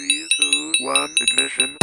three, two, one, ignition.